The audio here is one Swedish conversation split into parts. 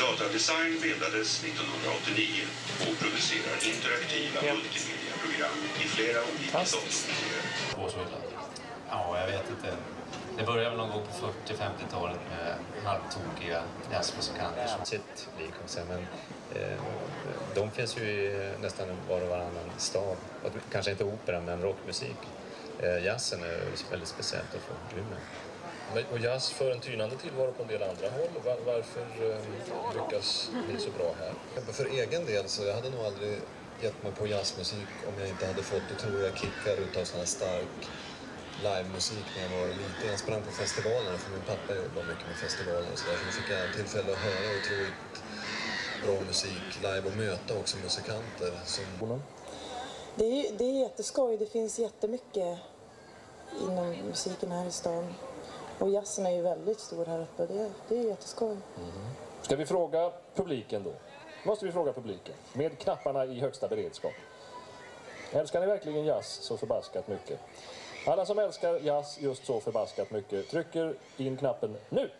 Datadesign bildades 1989 och producerar interaktiva multimediaprogram i flera olika datormiljöer. Ja, jag vet inte. Det började väl någon gång på 40-50-talet med halvtokiga jazzmusikanter som sitt liknelse. Men eh, de finns ju nästan var och varannan stad. Kanske inte opera, men rockmusik. Eh, jazzen är väldigt speciellt att få Umeå. Men- Och jazz för en tynande tillvaro på en del andra håll. Var, varför eh, lyckas ni så bra här? För egen del så jag hade nog aldrig gett mig på jazzmusik om jag inte hade fått otroliga kickar utav sån här stark livemusik när jag var liten. Jag sprang på festivalerna för min pappa jobbar mycket med festivaler och sådär. Så då fick jag tillfälle att höra otroligt bra musik live och möta också musikanter som Det är, det är jätteskoj. Det finns jättemycket inom musiken här i stan. Och jazzen är ju väldigt stor här uppe. Det, det är jätteskoj. Mm. Ska vi fråga publiken då? Måste vi fråga publiken. Med knapparna i högsta beredskap. Älskar ni verkligen jazz så förbaskat mycket? Alla som älskar jazz just så förbaskat mycket trycker in knappen nu.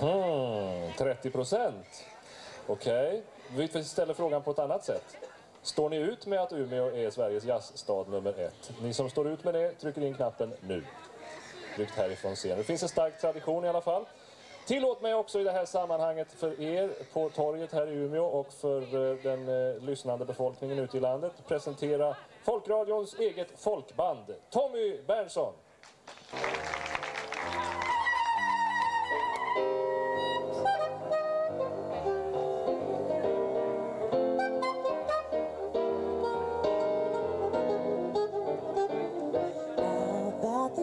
Mm, 30 procent. Okej, vi ställer frågan på ett annat sätt. Står ni ut med att Umeå är Sveriges jazzstad nummer ett? Ni som står ut med det trycker in knappen nu. Tryckt härifrån scenen. Det finns en stark tradition i alla fall. Tillåt mig också i det här sammanhanget för er på torget här i Umeå och för eh, den eh, lyssnande befolkningen ute i landet presentera Folkradions eget folkband, Tommy Berntsson.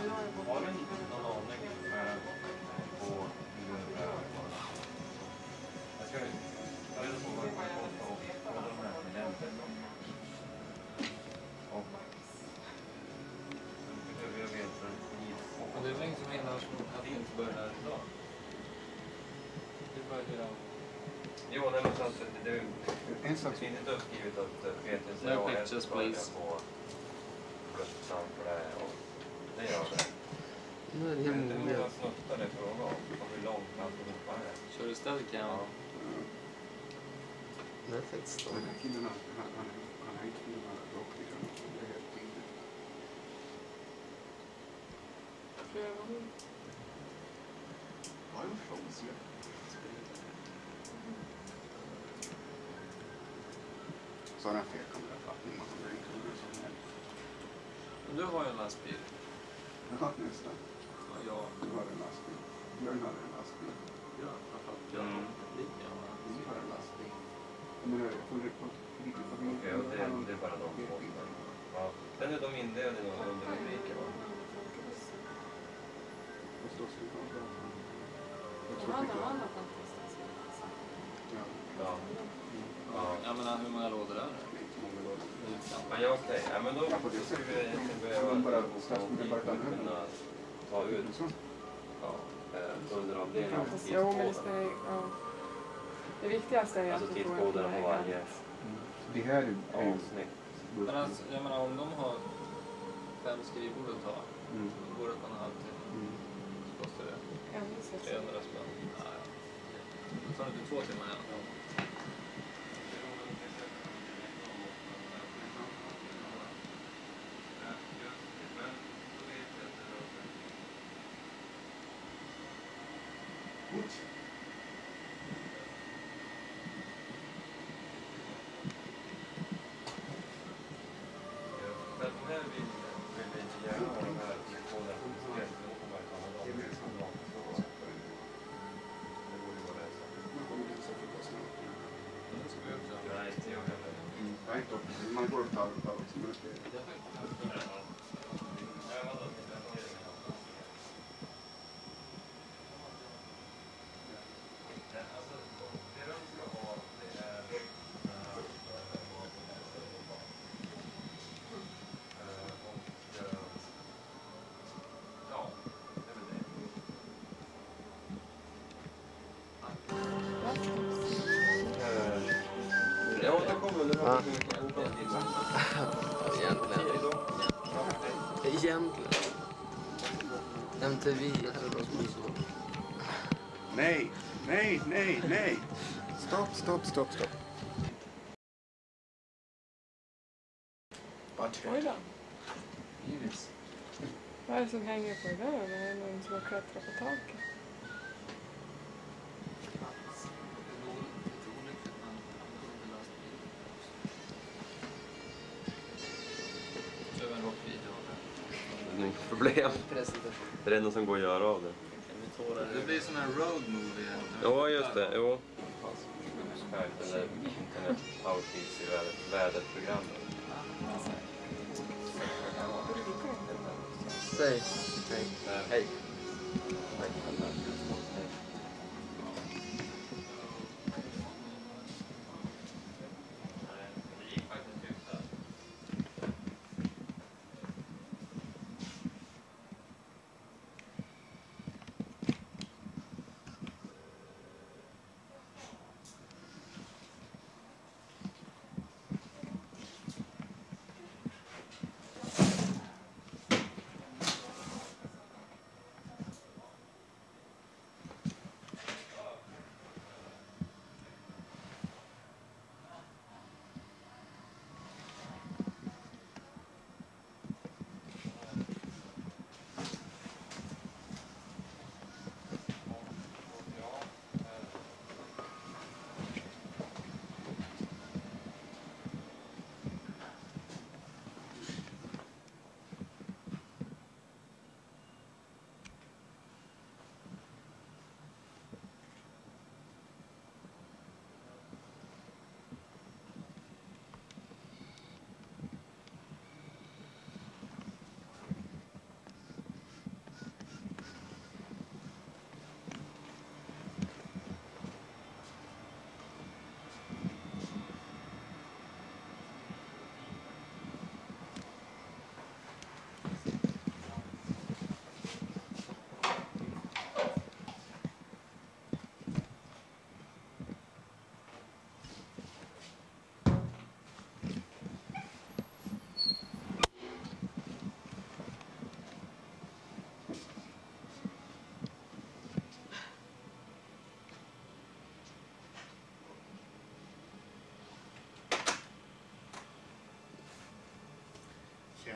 Har du någon aning på hur? Jag ska ta reda på vad det kostar och kolla de här abonnenterna. Och behöver jag veta. Och det är väl som menar att vi inte börjar här idag? Det börjar Jo, nej, men så det, det, det inte uppgivet att eh, PTC No pictures, börjar please. på för det här. Nu är Det är hur många snuttar det är fråga om och hur långt alltihopa är. Kör du Steadicam? Ja. Perfekt då. Den här killen, han, han, han, han har inte filmat rock liksom. Det är helt tydligt. Ja, en fråga. Så har han fel kamerafattning. Man kommer inte ihåg som helst. Du har ju en lastbil. Ja, nästan. Och jag... Du har en lastbil. Björn hade en lastbil. Ja, framförallt jag har lika gärna. Du har en lastbil. Och det, det är bara de två. Ja. Sen är de indelade i några underrubriker va? Vad står det på gatan? Jag tror. Ja, Ja. Ja. Jag menar, hur många lådor är det? så. Ja, ja okej. Ja, men då Ja, skulle vi behöva Ta ut Så. ja, eh, underavdelningen. Jo, men det ju... Ja. Det viktigaste är ju Alltså att du får en varje Det här är är avsnitt. Men alltså, jag menar om de har fem skrivbord att ta, Mm. då går det på en halvtimme. Mm. Så kostar det Ännu så. 300 spänn. Nej. Då tar det inte två timmar i alla fall. Men de här vill, vill vi inte gärna ha de här tidskoderna på diskret. Va? Egentligen. Egentligen. MTV eller något sånt. Nej, nej, nej, nej. Stopp, stopp, stopp, stopp. Oj då. Vad är det som hänger på det där? Det är någon som har klättrat på taket. Det är inget problem. Det är det enda som går att göra av det. Det blir sån här road movie. Ja, just det. Jo. Skype eller internet outreach i väder- väderprogrammet. Säg hej. Hej.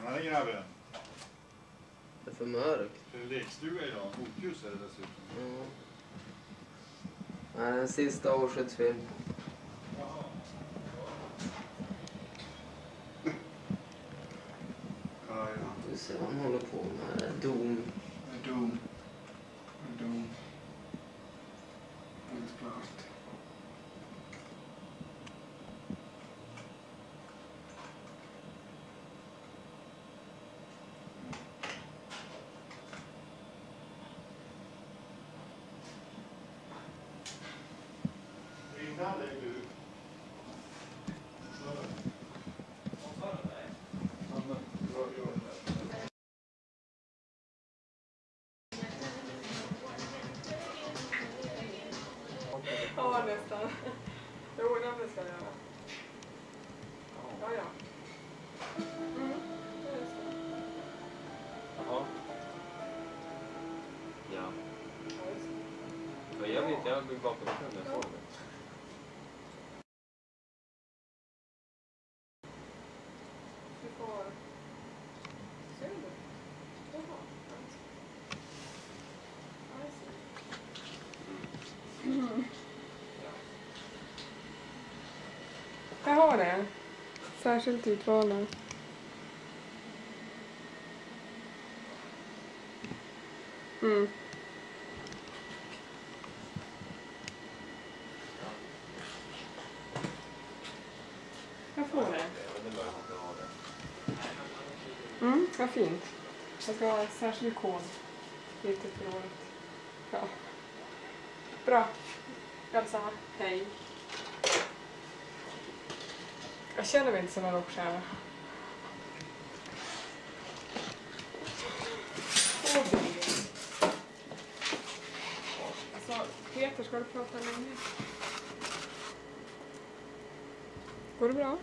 Tjenare grabben. Det är för mörkt. Det är lekstuga idag. Motljus är det dessutom. Ja. Nej, en sista. Ja, ja. Vi ser vad han håller på med. Dom. Dom. Helt klart. Innan dig du. Ja, nästan. Jo, det ska jag göra. Ja, ja. Mm, det ska jag. Jaha. Ja. Ja, det. Jag vet, jag bakom mig när jag såg det. Vi får... Ser du? Jaha. Ja, I see. Mm. Jag har det. Särskilt utvalda. Mm. Jag får det. Mm, vad fint. Jag ska ha en särskild kod. Lite för året. Ja. Bra. Elsa, hej. Jag känner mig inte som en rockstjärna. Alltså, Peter, ska du prata länge? Går det bra?